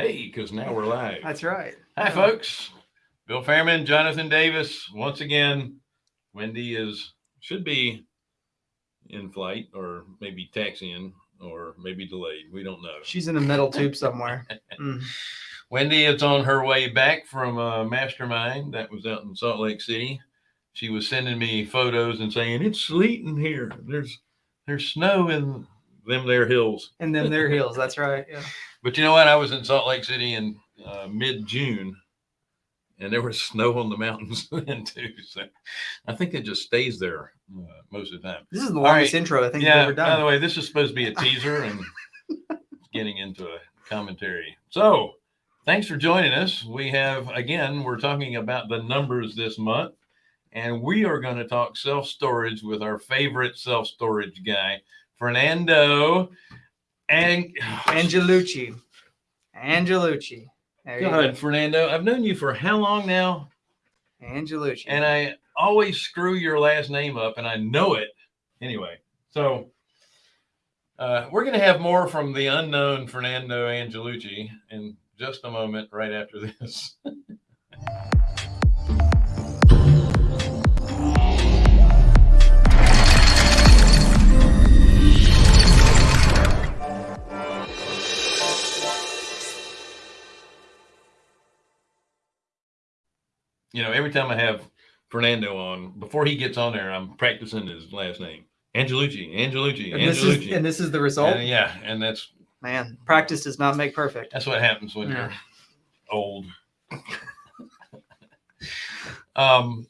Hey, because now we're live. That's right. Hi, folks. Bill Fairman, Jonathan Davis. Once again, Wendy is should be in flight or maybe taxiing or maybe delayed. We don't know. She's in a metal tube somewhere. Mm. Wendy is on her way back from a mastermind that was out in Salt Lake City. She was sending me photos and saying it's sleeting here. There's there's snow in them there hills. And then their hills. That's right. Yeah. But you know what? I was in Salt Lake City in uh, mid June, and there was snow on the mountains then too. So I think it just stays there uh, most of the time. This is the longest right. intro I think Yeah. we've ever done. By the way, this is supposed to be a teaser and getting into a commentary. So thanks for joining us. We have again, we're talking about the numbers this month, and we are going to talk self storage with our favorite self storage guy, Fernando. And Angelucci. Angelucci. There you Go Fernando. I've known you for how long now? Angelucci. And I always screw your last name up, and I know it anyway. So uh, we're going to have more from the unknown Fernando Angelucci in just a moment, right after this. you know, every time I have Fernando on, before he gets on there, I'm practicing his last name. Angelucci, Angelucci, and this, is, Angelucci. and this is the result. And yeah, and that's Man, practice does not make perfect. that's what happens when Yeah. you're old. um,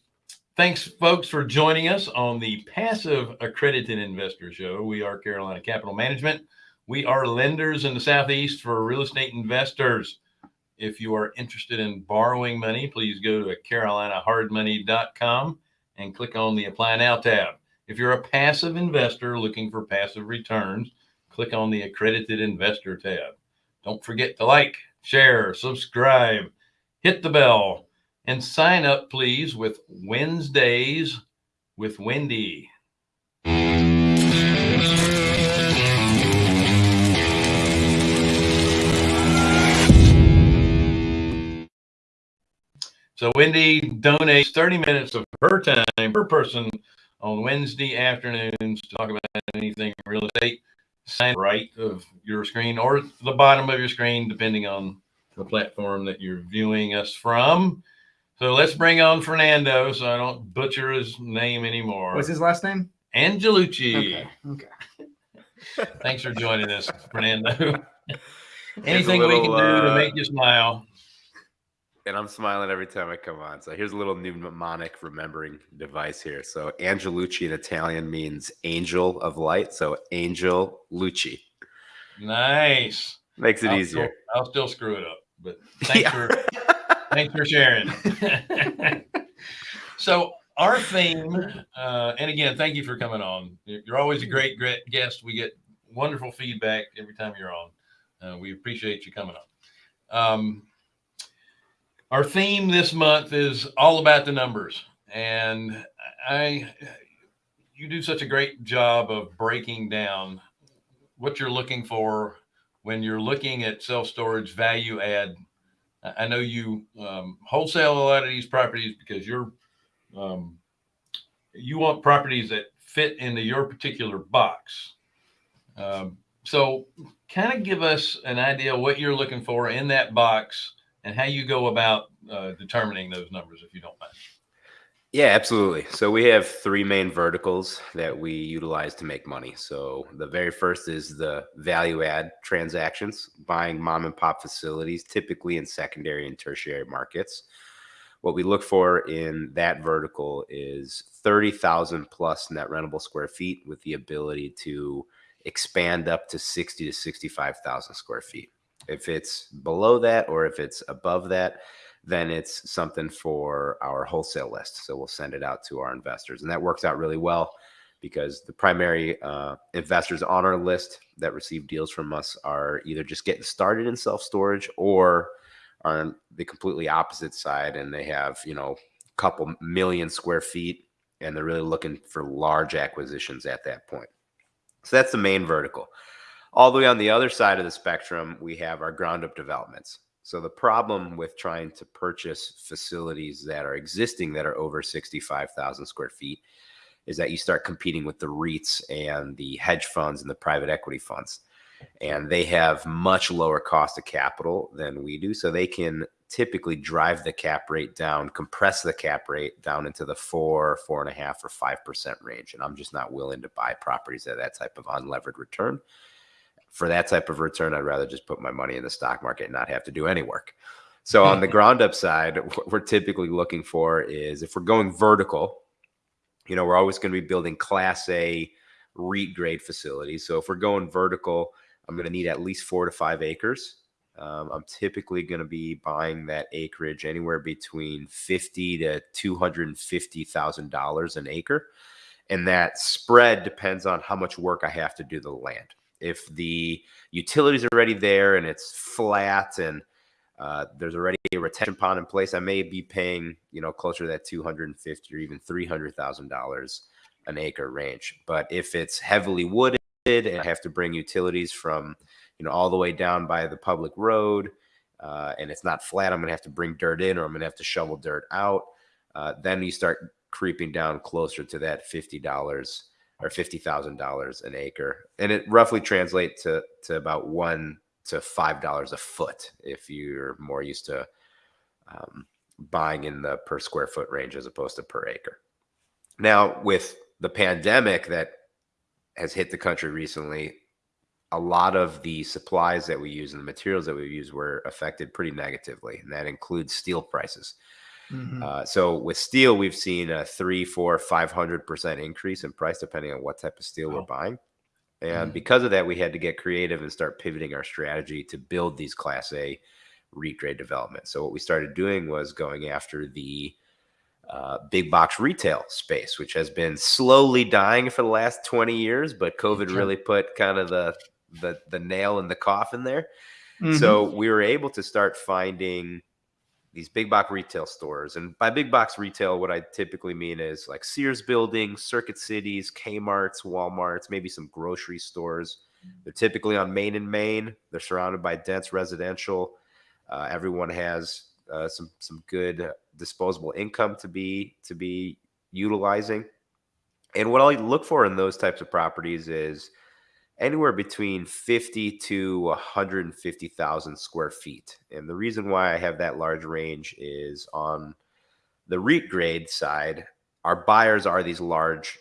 thanks, folks, for joining us on the Passive Accredited Investor Show. We are Carolina Capital Management. We are lenders in the Southeast for real estate investors. If you are interested in borrowing money, please go to carolinahardmoney.com and click on the Apply Now tab. If you're a passive investor looking for passive returns, click on the Accredited Investor tab. Don't forget to like, share, subscribe, hit the bell, and sign up, please, with Wednesdays with Wendy. So Wendy donates 30 minutes of her time per person on Wednesday afternoons to talk about anything real estate. Sign right of your screen or the bottom of your screen, depending on the platform that you're viewing us from. So let's bring on Fernando so I don't butcher his name anymore. What's his last name? Angelucci. Okay. Okay. Thanks for joining us, Fernando. It's a Anything we can little, do to uh, make you smile. And I'm smiling every time I come on. So here's a little mnemonic remembering device here. So Angelucci in Italian means angel of light. So Angel Lucci Nice. makes it I'll easier. Still, I'll still screw it up, but thanks Yeah. for thanks for sharing. so our theme, uh, and again, thank you for coming on. You're you're always a great, great guest. We get wonderful feedback every time you're on. Uh, we appreciate you coming on. Um, our theme this month is all about the numbers, and I, you do such a great job of breaking down what you're looking for when you're looking at self storage value add. I know you um, wholesale a lot of these properties because you're um, you want properties that fit into your particular box. Um, so, kind of give us an idea what you're looking for in that box and how you go about uh, determining those numbers, if you don't mind. Yeah, absolutely. So we have three main verticals that we utilize to make money. So the very first is the value add transactions, buying mom and pop facilities, typically in secondary and tertiary markets. What we look for in that vertical is 30,000 plus net rentable square feet with the ability to expand up to 60 to 65,000 square feet. If it's below that or if it's above that, then it's something for our wholesale list. So we'll send it out to our investors. And that works out really well because the primary uh, investors on our list that receive deals from us are either just getting started in self storage or are on the completely opposite side and they have, you know, a couple million square feet and they're really looking for large acquisitions at that point. So that's the main vertical. All the way on the other side of the spectrum, we have our ground up developments. So the problem with trying to purchase facilities that are existing that are over 65,000 square feet is that you start competing with the REITs and the hedge funds and the private equity funds. And they have much lower cost of capital than we do. So they can typically drive the cap rate down, compress the cap rate down into the four, four and a half, or five percent range. And I'm just not willing to buy properties at that type of unlevered return. For that type of return, I'd rather just put my money in the stock market and not have to do any work. So on the ground up side, what we're typically looking for is if we're going vertical, you know, we're always going to be building class A REIT grade facilities. So if we're going vertical, I'm going to need at least four to five acres. Um, I'm typically going to be buying that acreage anywhere between fifty to two hundred and fifty thousand dollars an acre, and that spread depends on how much work I have to do to the land. If the utilities are already there and it's flat and uh, there's already a retention pond in place, I may be paying you know closer to that two hundred and fifty or even three hundred thousand dollars an acre range. But if it's heavily wooded and I have to bring utilities from you know, all the way down by the public road, uh, and it's not flat, I'm going to have to bring dirt in or I'm going to have to shovel dirt out. Uh, then you start creeping down closer to that $50 or $50,000 an acre. And it roughly translates to, to about one to $5 a foot if you're more used to um, buying in the per square foot range as opposed to per acre. Now, with the pandemic that has hit the country recently, a lot of the supplies that we use and the materials that we use were affected pretty negatively, and that includes steel prices. Mhm. Uh, so with steel, we've seen a three, four, five hundred percent increase in price depending on what type of steel we're buying. And Mhm. because of that, we had to get creative and start pivoting our strategy to build these Class A REIT grade developments. So what we started doing was going after the uh, big box retail space, which has been slowly dying for the last 20 years, but COVID really put kind of the the the nail in the coffin there. Mhm. So we were able to start finding these big box retail stores. And by big box retail, what I typically mean is like Sears buildings, Circuit Cities, Kmart's, Walmart's, maybe some grocery stores. They're typically on Main and Main. They're surrounded by dense residential. Uh, everyone has uh, some some good disposable income to be to be utilizing. And what I look for in those types of properties is anywhere between 50 to 150,000 square feet. And the reason why I have that large range is on the REIT grade side, our buyers are these large,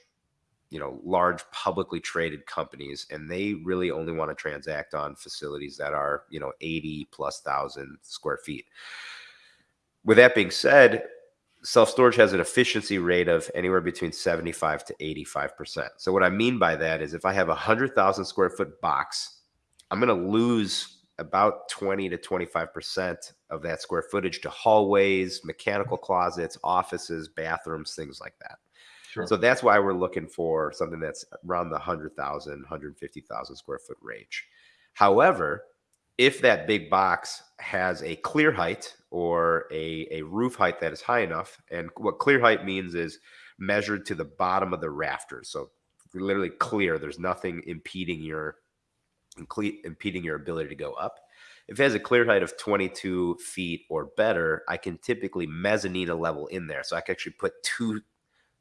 you know, large publicly traded companies, and they really only want to transact on facilities that are, you know, 80 plus thousand square feet. With that being said, self storage has an efficiency rate of anywhere between 75 to 85%. So, what I mean by that is if I have a 100,000 square foot box, I'm going to lose about 20 to 25% of that square footage to hallways, mechanical closets, offices, bathrooms, things like that. Sure. So that's why we're looking for something that's around the 100,000, 150,000 square foot range. However, if that big box has a clear height or a, a roof height that is high enough, and what clear height means is measured to the bottom of the rafters. So literally clear, there's nothing impeding your impeding your ability to go up. If it has a clear height of 22 feet or better, I can typically mezzanine a level in there. So I can actually put two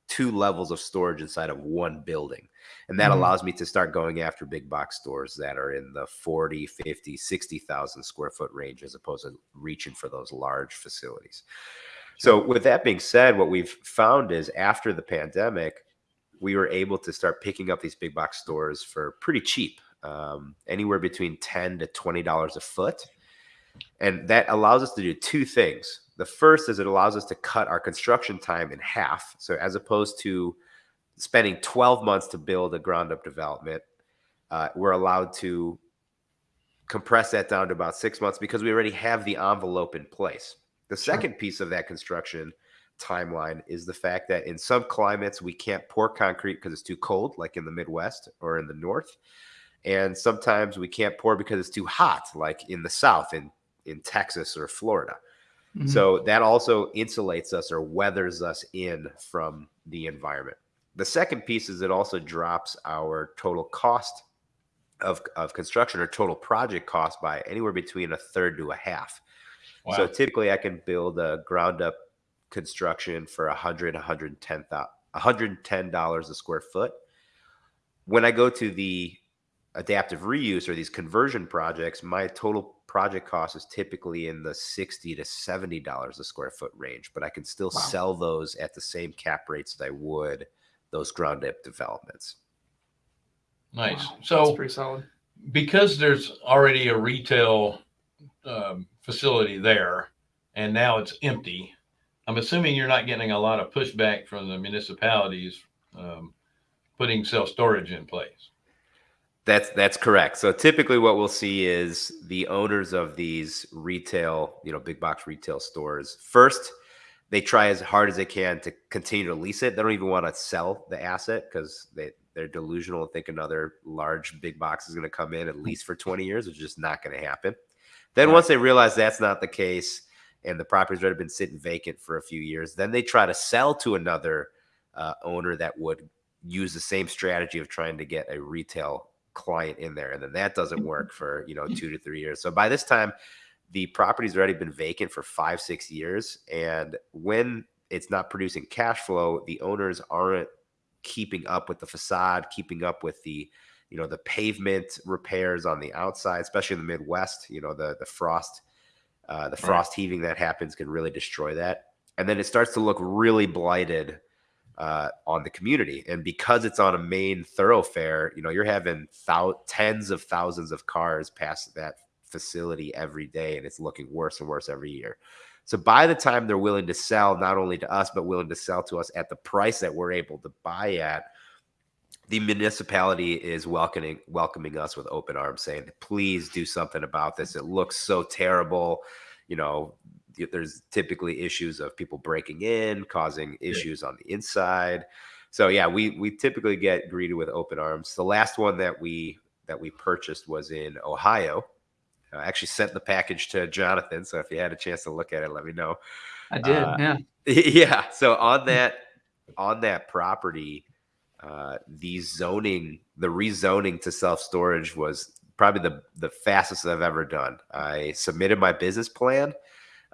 two levels of storage inside of one building. And that Mhm. allows me to start going after big box stores that are in the 40, 50, 60,000 square foot range as opposed to reaching for those large facilities. So with that being said, what we've found is after the pandemic, we were able to start picking up these big box stores for pretty cheap, um, anywhere between 10 to $20 a foot. And that allows us to do two things. The first is it allows us to cut our construction time in half. So as opposed to spending 12 months to build a ground up development, uh, we're allowed to compress that down to about six months because we already have the envelope in place. The Sure. second piece of that construction timeline is the fact that in some climates we can't pour concrete because it's too cold, like in the Midwest or in the North. And sometimes we can't pour because it's too hot, like in the South, in, in Texas or Florida. Mhm. So that also insulates us or weathers us in from the environment. The second piece is it also drops our total cost of, of construction or total project cost by anywhere between a third to a half. So typically I can build a ground up construction for a hundred, a hundred and ten thousand, a hundred and ten dollars a square foot. When I go to the adaptive reuse or these conversion projects, my total project cost is typically in the sixty to seventy dollars a square foot range, but I can still Wow. sell those at the same cap rates that I would those ground up developments. Nice. Wow, that's So pretty solid. because there's already a retail um, facility there and now it's empty, I'm assuming you're not getting a lot of pushback from the municipalities um, putting self storage in place. That's that's correct. So typically, what we'll see is the owners of these retail, you know, big box retail stores. First, they try as hard as they can to continue to lease it. They don't even want to sell the asset because they they're delusional and think another large big box is going to come in at least for twenty years, which is just not going to happen. Then Right. once they realize that's not the case, and the property's already been sitting vacant for a few years, then they try to sell to another uh, owner that would use the same strategy of trying to get a retail client in there and then that doesn't work for you know two to three years. So by this time the property's already been vacant for five six years and when it's not producing cash flow the owners aren't keeping up with the facade keeping up with the you know the pavement repairs on the outside especially in the midwest you know the the frost uh, the Right. frost heaving that happens can really destroy that. And then it starts to look really blighted uh, on the community. And because it's on a main thoroughfare, you know, you're having thou- tens of thousands of cars pass that facility every day, and it's looking worse and worse every year. So by the time they're willing to sell, not only to us, but willing to sell to us at the price that we're able to buy at, the municipality is welcoming welcoming us with open arms, saying, "Please do something about this. It looks so terrible." You know, there's typically issues of people breaking in, causing issues on the inside. So yeah, we we typically get greeted with open arms. The last one that we that we purchased was in Ohio. I actually sent the package to Jonathan, so if you had a chance to look at it, let me know. I did. uh, yeah. yeah. So on that on that property, uh, the zoning, the rezoning to self storage was probably the the fastest I've ever done. I submitted my business plan.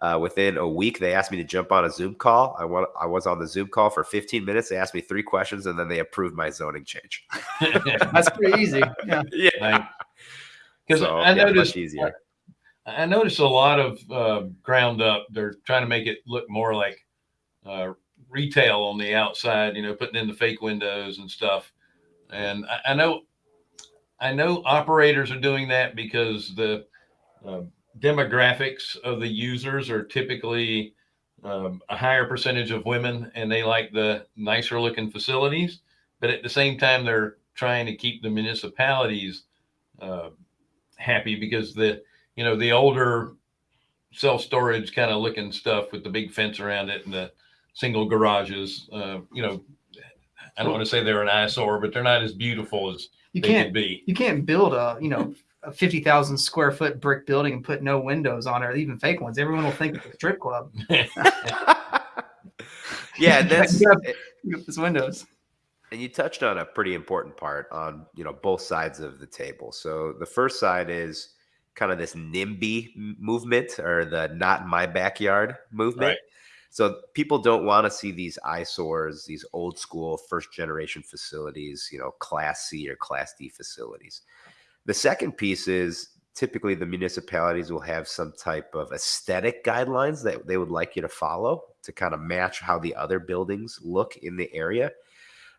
Uh, within a week, they asked me to jump on a Zoom call. I want I was on the Zoom call for 15 minutes. They asked me three questions, and then they approved my zoning change. That's pretty easy. Yeah. Yeah. Because So, I yeah, much noticed easier. I noticed a lot of uh, ground up. They're trying to make it look more like uh, retail on the outside. You know, putting in the fake windows and stuff. And I, I know, I know operators are doing that because the uh, demographics of the users are typically um, a higher percentage of women, and they like the nicer looking facilities. But at the same time, they're trying to keep the municipalities uh, happy because the you know the older self storage kind of looking stuff with the big fence around it and the single garages. Uh, you know, I don't want to say they're an eyesore, but they're not as beautiful as You they can't could be. you can't build a you know a fifty thousand square foot brick building and put no windows on it, or even fake ones. Everyone will think it's a strip club. yeah, that's Yeah. Look at those windows. and you touched on a pretty important part on you know both sides of the table so the first side is kind of this nimby movement or the not in my backyard movement Right. so people don't want to see these eyesores these old school first generation facilities you know class c or class d facilities the second piece is typically the municipalities will have some type of aesthetic guidelines that they would like you to follow to kind of match how the other buildings look in the area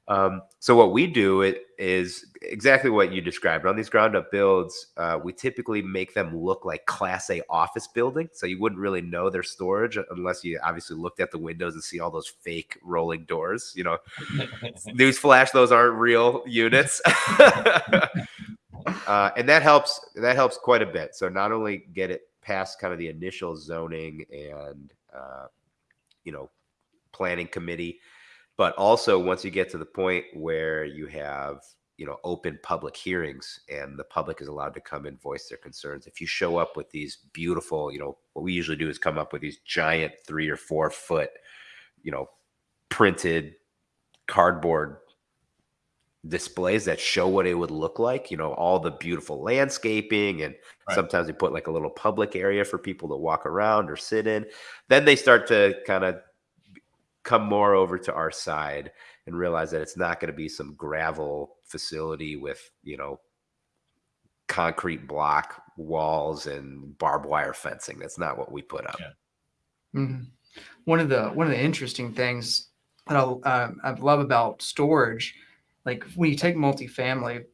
um, so what we do it is exactly what you described on these ground up builds. Uh, we typically make them look like Class A office building, so you wouldn't really know their storage unless you obviously looked at the windows and see all those fake rolling doors. You know, newsflash, those aren't real units. uh, and that helps. That helps quite a bit. So not only get it past kind of the initial zoning and uh, you know planning committee but also once you get to the point where you have you know open public hearings and the public is allowed to come and voice their concerns if you show up with these beautiful you know what we usually do is come up with these giant three or four foot you know printed cardboard displays that show what it would look like, you know, all the beautiful landscaping and Right. sometimes they put like a little public area for people to walk around or sit in. Then they start to kind of come more over to our side and realize that it's not going to be some gravel facility with, you know, concrete block walls and barbed wire fencing. That's not what we put up. Yeah. Mhm. One of the one of the interesting things that I, um, I love about storage, like when you take multifamily,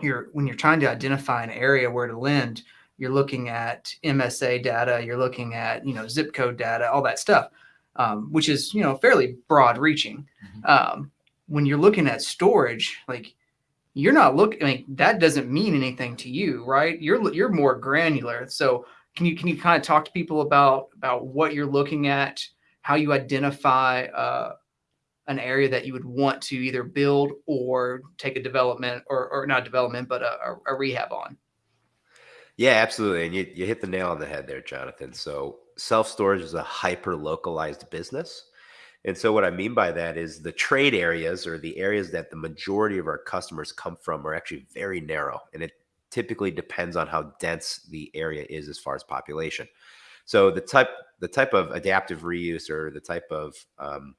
you're when you're trying to identify an area where to lend, you're looking at MSA data, you're looking at you know zip code data, all that stuff, um, which is you know fairly broad reaching. Um, when you're looking at storage, like you're not looking. I mean, that doesn't mean anything to you, right? You're you're more granular. So can you can you kind of talk to people about about what you're looking at, how you identify uh, an area that you would want to either build or take a development or or not development, but a, a, rehab on? Yeah, absolutely. And you, you hit the nail on the head there, Jonathan. So self storage is a hyper localized business. And so what I mean by that is the trade areas or the areas that the majority of our customers come from are actually very narrow. And it typically depends on how dense the area is as far as population. So the type the type of adaptive reuse or the type of um,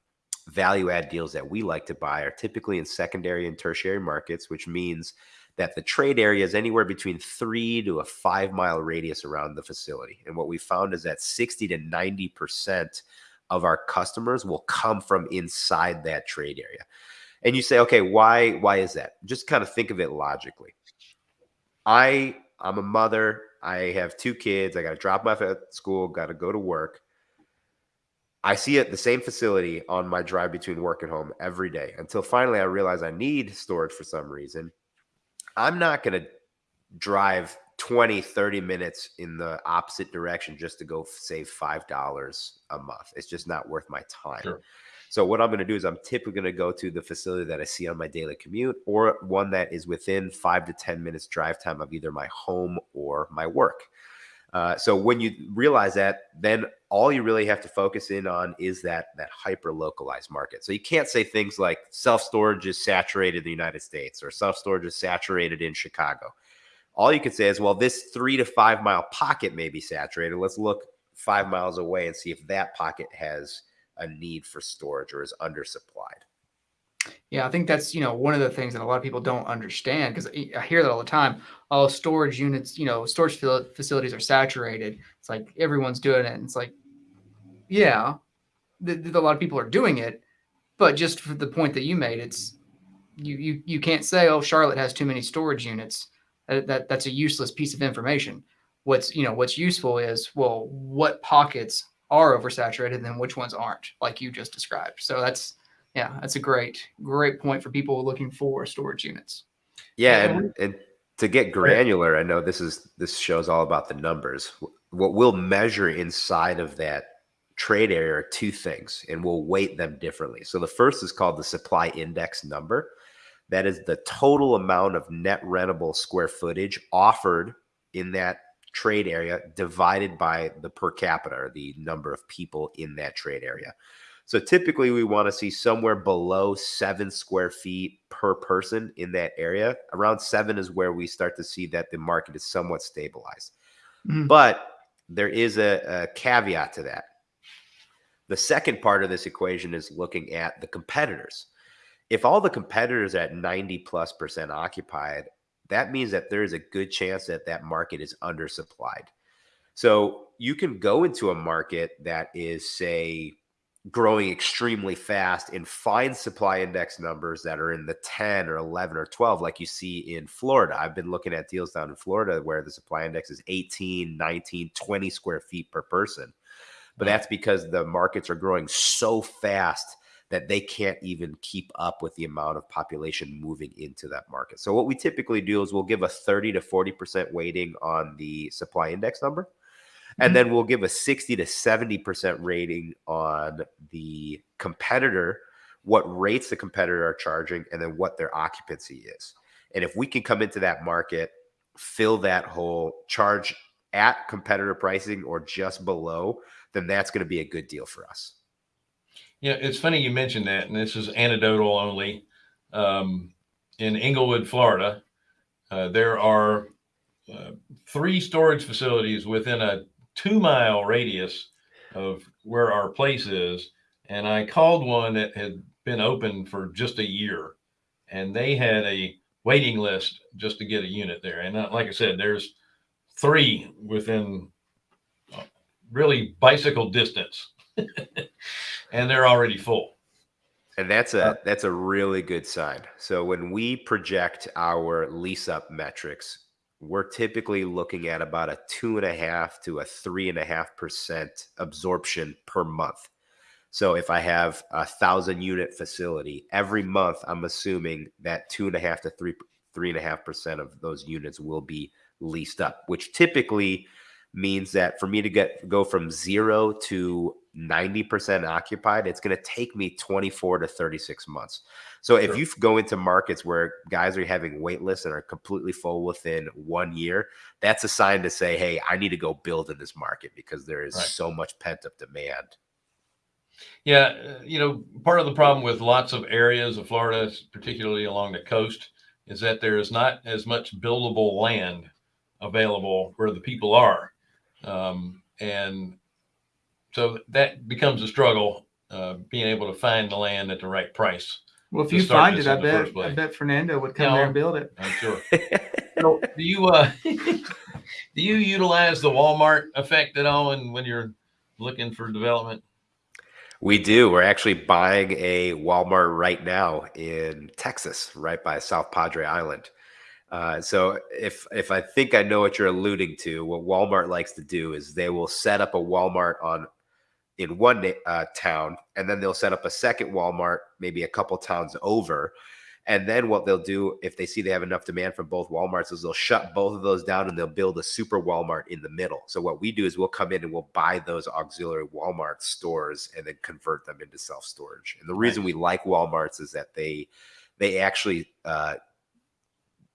value add deals that we like to buy are typically in secondary and tertiary markets, which means that the trade area is anywhere between three to a five mile radius around the facility. And what we found is that 60 to 90% of our customers will come from inside that trade area. And you say, okay, why why is that? Just kind of think of it logically. I I'm a mother. I have two kids. I got to drop them off at school. Got to go to work. I see it the same facility on my drive between work and home every day until finally I realize I need storage for some reason. I'm not going to drive 20, 30 minutes in the opposite direction just to go save $5 a month. It's just not worth my time. Sure. So what I'm going to do is I'm typically going to go to the facility that I see on my daily commute or one that is within five to 10 minutes drive time of either my home or my work. Uh, so when you realize that, then all you really have to focus in on is that that hyper localized market. So you can't say things like self storage is saturated in the United States or self storage is saturated in Chicago. All you could say is, well, this three to five mile pocket may be saturated. Let's look five miles away and see if that pocket has a need for storage or is undersupplied. Yeah, I think that's you know one of the things that a lot of people don't understand because I hear that all the time. Oh, storage units, you know, storage facilities are saturated. It's like everyone's doing it. And it's like, yeah, a lot of people are doing it, but just for the point that you made, it's you you you can't say, oh, Charlotte has too many storage units. That, that that's a useless piece of information. What's you know what's useful is well, what pockets are oversaturated and then which ones aren't, like you just described. So that's yeah, that's a great, great point for people looking for storage units. Yeah, Yeah. and, and to get granular, I know this is this shows all about the numbers. What we'll measure inside of that trade area are two things, and we'll weight them differently. So the first is called the supply index number. That is the total amount of net rentable square footage offered in that trade area divided by the per capita, or the number of people in that trade area. So typically, we want to see somewhere below seven square feet per person in that area. Around seven is where we start to see that the market is somewhat stabilized. Mhm. But there is a, a caveat to that. The second part of this equation is looking at the competitors. If all the competitors are at 90 plus percent occupied, that means that there is a good chance that that market is undersupplied. So you can go into a market that is, say, growing extremely fast and find supply index numbers that are in the 10 or 11 or 12 like you see in Florida. I've been looking at deals down in Florida where the supply index is 18, 19, 20 square feet per person. But that's because the markets are growing so fast that they can't even keep up with the amount of population moving into that market. So what we typically do is we'll give a 30 to 40% weighting on the supply index number and Mhm. then we'll give a 60 to 70% rating on the competitor what rates the competitor are charging and then what their occupancy is and if we can come into that market fill that hole charge at competitor pricing or just below then that's going to be a good deal for us Yeah, it's funny you mentioned that, and this is anecdotal only. Um, in Englewood, Florida. Uh, there are uh, three storage facilities within a two mile radius of where our place is. And I called one that had been open for just a year and they had a waiting list just to get a unit there. And uh, like I said, there's three within uh, really bicycle distance and they're already full. And that's a that's a really good sign. So when we project our lease up metrics, we're typically looking at about a two and a half to a three and a half percent absorption per month. So if I have a thousand unit facility every month, I'm assuming that two and a half to three three and a half percent of those units will be leased up, which typically means that for me to get go from zero to 90% occupied, it's going to take me 24 to 36 months. So if Sure. you go into markets where guys are having wait lists and are completely full within one year, that's a sign to say, hey, I need to go build in this market because there is Right. so much pent up demand. Yeah, uh, you know, part of the problem with lots of areas of Florida, particularly along the coast, is that there is not as much buildable land available where the people are. Um, and so that becomes a struggle, uh, being able to find the land at the right price, Well, if you start find this it, I the bet first I place. bet Fernando would come Yeah, there and build it. I'm sure. So do you uh do you utilize the Walmart effect at all and when you're looking for development? We do. We're actually buying a Walmart right now in Texas, right by South Padre Island. Uh, so if if I think I know what you're alluding to, what Walmart likes to do is they will set up a Walmart on in one uh, town, and then they'll set up a second Walmart maybe a couple towns over. And then what they'll do if they see they have enough demand from both Walmarts is they'll shut both of those down and they'll build a super Walmart in the middle. So what we do is we'll come in and we'll buy those auxiliary Walmart stores and then convert them into self storage. And the reason we like Walmarts is that they they actually uh,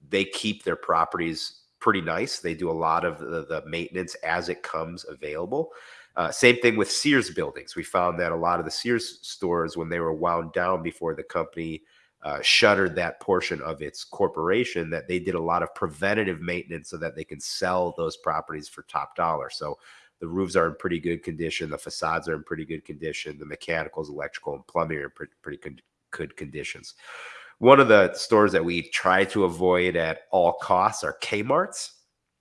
they keep their properties pretty nice. They do a lot of the, the maintenance as it comes available. Uh, same thing with Sears buildings. We found that a lot of the Sears stores, when they were wound down before the company uh, shuttered that portion of its corporation, that they did a lot of preventative maintenance so that they can sell those properties for top dollar. So the roofs are in pretty good condition, the facades are in pretty good condition, the mechanicals, electrical, and plumbing are pretty, pretty con- good conditions. One of the stores that we try to avoid at all costs are Kmart's.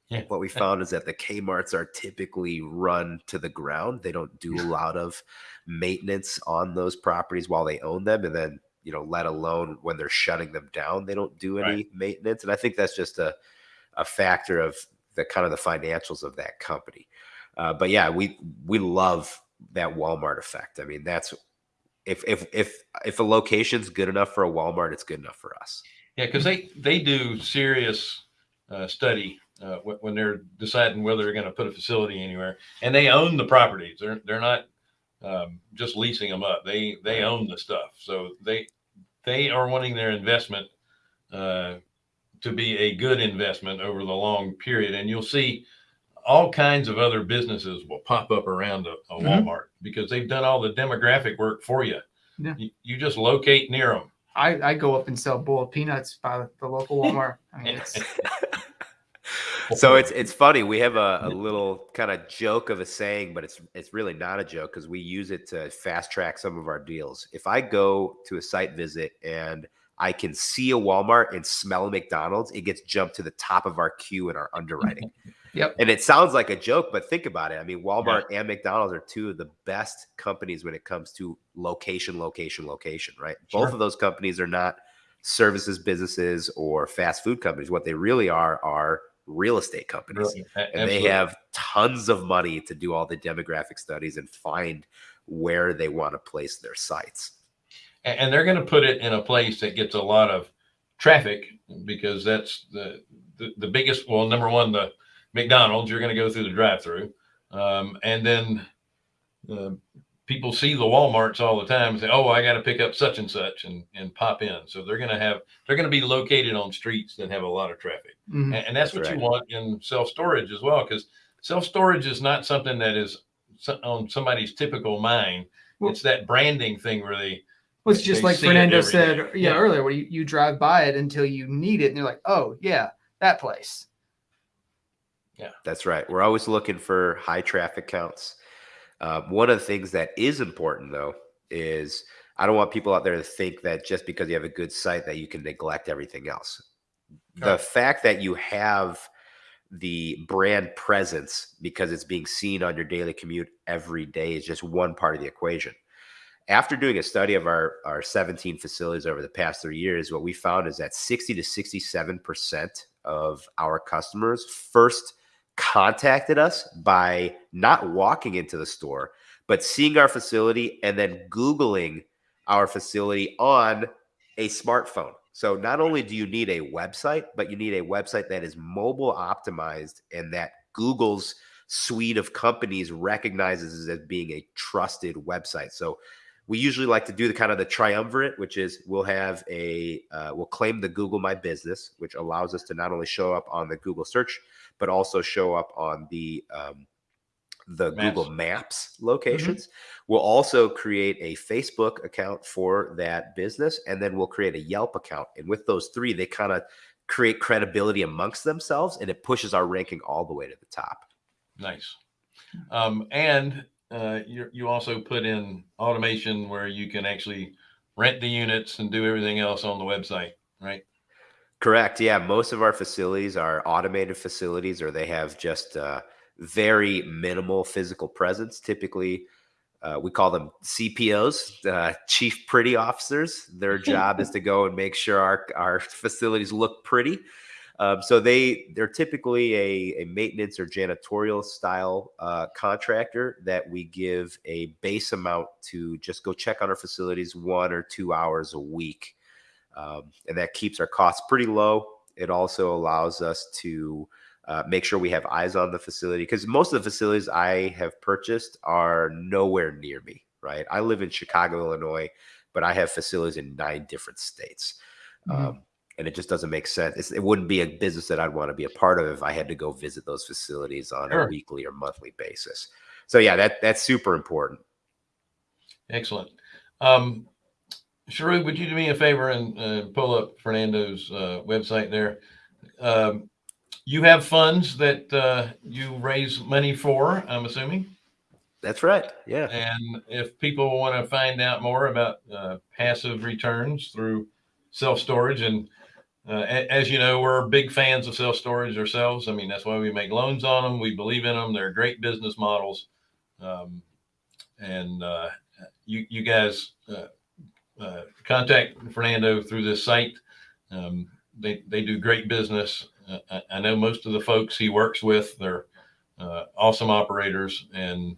Yeah. What we found is that the Kmart's are typically run to the ground. They don't do a lot of maintenance on those properties while they own them. And then, you know, let alone when they're shutting them down, they don't do any Right. maintenance. And I think that's just a, a factor of the kind of the financials of that company. Uh, but yeah, we we love that Walmart effect. I mean, that's if if if if a location's good enough for a Walmart, it's good enough for us. Yeah, because they they do serious uh, study uh, when they're deciding whether they're going to put a facility anywhere, and they own the properties. They're they're not um, just leasing them up. They they own the stuff, so they they are wanting their investment uh, to be a good investment over the long period. And you'll see all kinds of other businesses will pop up around a, a Mhm. Walmart because they've done all the demographic work for you. Yeah. You, you just locate near them. I, I go up and sell boiled peanuts by the local Walmart. I mean, it's so it's it's funny. We have a, a little kind of joke of a saying, but it's it's really not a joke because we use it to fast track some of our deals. If I go to a site visit and I can see a Walmart and smell a McDonald's, it gets jumped to the top of our queue in our underwriting. Yep. And it sounds like a joke, but think about it. I mean, Walmart and McDonald's are two of the best companies when it comes to location, location, location, right? Both of those companies are not services businesses or fast food companies. What they really are are real estate companies. Really, And they have tons of money to do all the demographic studies and find where they want to place their sites. And they're going to put it in a place that gets a lot of traffic because that's the the, the biggest well number one the mcdonald's you're going to go through the drive-through um, and then uh, people see the walmarts all the time and say oh i got to pick up such and such and and pop in so they're going to have they're going to be located on streets that have a lot of traffic mhm. and, and that's, That's what right. you want in self-storage as well because self-storage is not something that is on somebody's typical mind Well- it's that branding thing where they Well, it's just They like Fernando said, yeah, Yeah. earlier, where you, you drive by it until you need it, and you're like, oh yeah, that place. Yeah, that's right. We're always looking for high traffic counts. Uh, one of the things that is important, though, is I don't want people out there to think that just because you have a good site that you can neglect everything else. The fact that you have the brand presence because it's being seen on your daily commute every day is just one part of the equation. After doing a study of our, our 17 facilities over the past three years, what we found is that 60 to 67% of our customers first contacted us by not walking into the store, but seeing our facility and then Googling our facility on a smartphone. So not only do you need a website, but you need a website that is mobile optimized and that Google's suite of companies recognizes as being a trusted website. So we usually like to do the kind of the triumvirate, which is we'll have a uh, we'll claim the Google My Business, which allows us to not only show up on the Google search, but also show up on the um, the Maps. Google Maps locations. We'll also create a Facebook account for that business, and then we'll create a Yelp account. And with those three, they kind of create credibility amongst themselves, and it pushes our ranking all the way to the top. Nice. Um, and uh, you you also put in automation where you can actually rent the units and do everything else on the website, right? Correct. Yeah, most of our facilities are automated facilities, or they have just uh, very minimal physical presence. Typically, uh, we call them CPOs, uh, Chief Pretty Officers. Their job is to go and make sure our our facilities look pretty. Um, so they they're typically a, a maintenance or janitorial style uh, contractor that we give a base amount to just go check on our facilities one or two hours a week um, and that keeps our costs pretty low. It also allows us to uh, make sure we have eyes on the facility because most of the facilities I have purchased are nowhere near me. Right, I live in Chicago, Illinois, but I have facilities in nine different states, Mhm. um, and it just doesn't make sense. It's, it wouldn't be a business that I'd want to be a part of if I had to go visit those facilities on a weekly or monthly basis. So yeah, that that's super important. Excellent. Um, Sharuk, would you do me a favor and uh, pull up Fernando's uh, website there? Um, you have funds that uh, you raise money for, I'm assuming. That's right. Yeah. And if people want to find out more about uh, passive returns through self storage, and uh, as you know, we're big fans of self storage ourselves. I mean, that's why we make loans on them. We believe in them. They're great business models. Um, and uh, you, you guys uh, uh, contact Fernando through this site. Um, they, they do great business. Uh, I, I know most of the folks he works with, they're uh, awesome operators and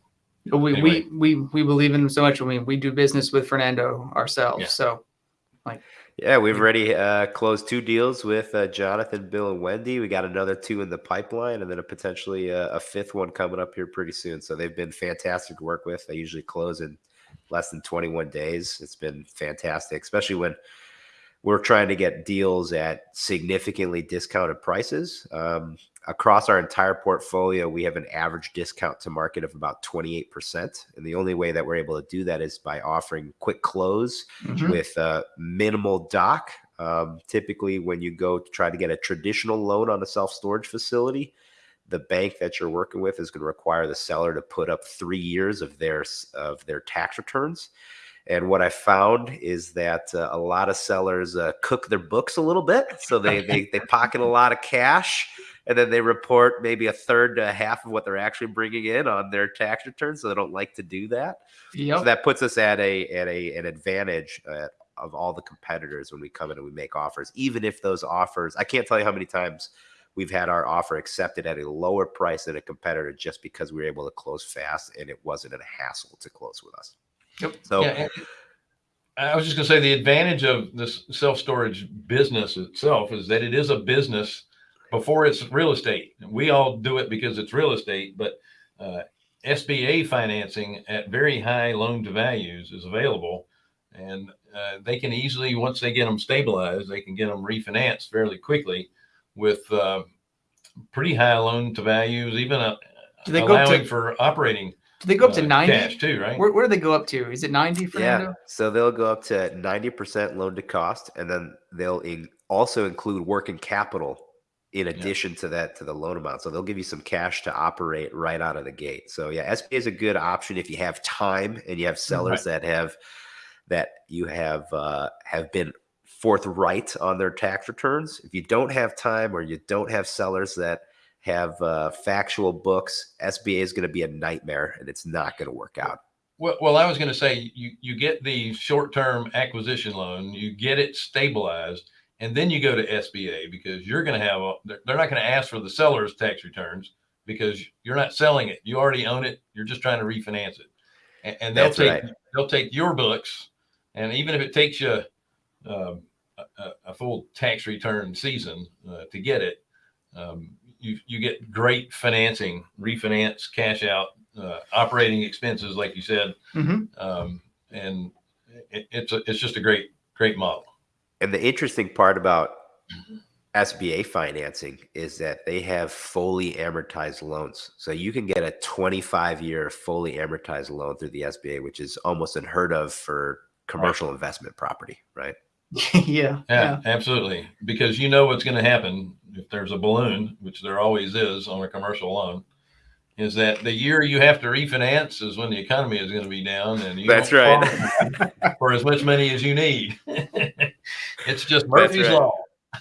We, Anyway. we we we believe in him so much. I mean, we do business with Fernando ourselves. Yeah. So like, Yeah, we've already uh, closed two deals with uh, Jonathan, Bill, and Wendy. We got another two in the pipeline, and then a potentially uh, a fifth one coming up here pretty soon. So they've been fantastic to work with. They usually close in less than 21 days. It's been fantastic, especially when we're trying to get deals at significantly discounted prices. Um, across our entire portfolio, we have an average discount to market of about 28%. And the only way that we're able to do that is by offering quick close mhm. with uh, minimal doc. Um, typically, when you go to try to get a traditional loan on a self storage facility, the bank that you're working with is going to require the seller to put up three years of their of their tax returns. And what I found is that uh, a lot of sellers uh, cook their books a little bit, so they, they they pocket a lot of cash, and then they report maybe a third to a half of what they're actually bringing in on their tax returns. So they don't like to do that. Yep. So that puts us at a at a an advantage uh, of all the competitors when we come in and we make offers, even if those offers. I can't tell you how many times we've had our offer accepted at a lower price than a competitor just because we were able to close fast and it wasn't a hassle to close with us. Yep. So Yeah, I was just going to say the advantage of this self storage business itself is that it is a business before it's real estate. We all do it because it's real estate, but uh, SBA financing at very high loan to values is available. And uh, they can easily, once they get them stabilized, they can get them refinanced fairly quickly with uh, pretty high loan to values, even uh, Do they go to- allowing for operating Do they go up to uh, 90? cash too, right? Where, where do they go up to? Is it 90, Fernando? Yeah. So they'll go up to 90% loan to cost, and then they'll in, also include working capital in addition to that to the loan amount. So they'll give you some cash to operate right out of the gate. So yeah, SBA is a good option if you have time and you have sellers that have that you have uh, have been forthright on their tax returns. If you don't have time or you don't have sellers that have uh, factual books, SBA is going to be a nightmare and it's not going to work out. Well, well, I was going to say you you get the short term acquisition loan, you get it stabilized, and then you go to SBA because you're going to have a, they're not going to ask for the seller's tax returns because you're not selling it. You already own it. You're just trying to refinance it, and, and they'll That's take right. they'll take your books, and even if it takes you um, a, a- a full tax return season uh, to get it, um, you you get great financing, refinance, cash out, uh, operating expenses, like you said hmm um, and it, it's a, it's just a great great model. And the interesting part about SBA financing is that they have fully amortized loans. So you can get a 25 year fully amortized loan through the SBA, which is almost unheard of for commercial investment property, right? yeah. Yeah, Yeah. absolutely, because you know what's going to happen if there's a balloon, which there always is on a commercial loan, is that the year you have to refinance is when the economy is going to be down, and you That's right. for as much money as you need. it's just Murphy's right. law.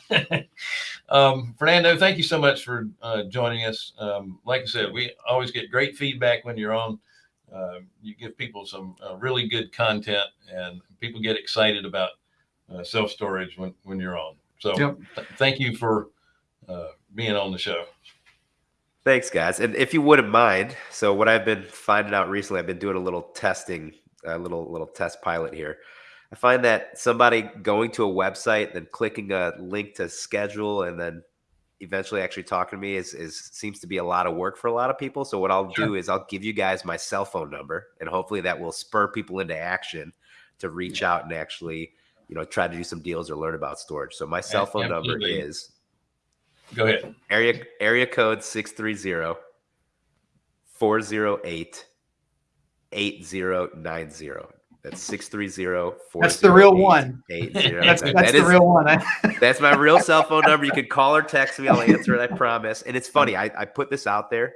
um, Fernando, thank you so much for uh, joining us. Um, like I said, we always get great feedback when you're on. Uh, you give people some uh, really good content, and people get excited about uh, self storage when when you're on. So, Yep. th- thank you for uh, being on the show. Thanks, guys. And if you wouldn't mind, so what I've been finding out recently, I've been doing a little testing, a little little test pilot here. I find that somebody going to a website, then clicking a link to schedule, and then eventually actually talking to me is is seems to be a lot of work for a lot of people. So what I'll do is I'll give you guys my cell phone number, and hopefully that will spur people into action to reach out and actually, you know, try to do some deals or learn about storage. So my cell phone number is Go ahead. area area code 630 408 8090 that's 630 That's the real one. That's, That that's the real one. that's my real cell phone number you can call or text me i'll answer it i promise and it's funny i, I put this out there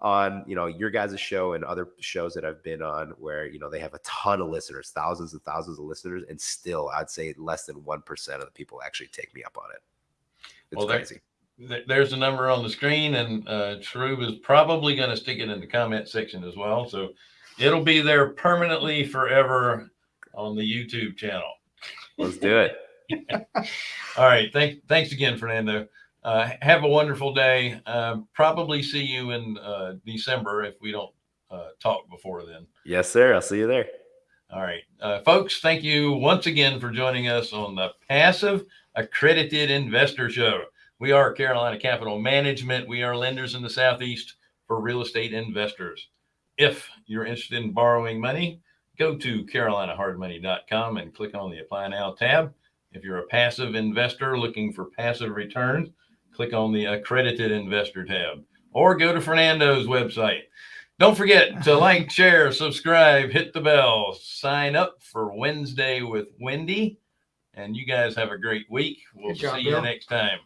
on you know your guys' show and other shows that i've been on where you know they have a ton of listeners thousands and thousands of listeners and still i'd say less than 1% of the people actually take me up on it it's Well, crazy Th- There's the number on the screen, and uh, Shroob is probably going to stick it in the comment section as well. So it'll be there permanently forever on the YouTube channel. let's do it All right. Thank, thanks again, Fernando. Uh, have a wonderful day. Um, probably see you in uh, December if we don't uh, talk before then. yes sir i'll see you there All right. Uh, folks, thank you once again for joining us on the Passive Accredited Investor Show. We are Carolina Capital Management. We are lenders in the Southeast for real estate investors. If you're interested in borrowing money, go to carolinahardmoney.com and click on the Apply Now tab. If you're a passive investor looking for passive returns, click on the Accredited Investor tab or go to Fernando's website. Don't forget to like, share, subscribe, hit the bell, sign up for Wednesday with Wendy. And you guys have a great week. We'll job, see you Bill. next time.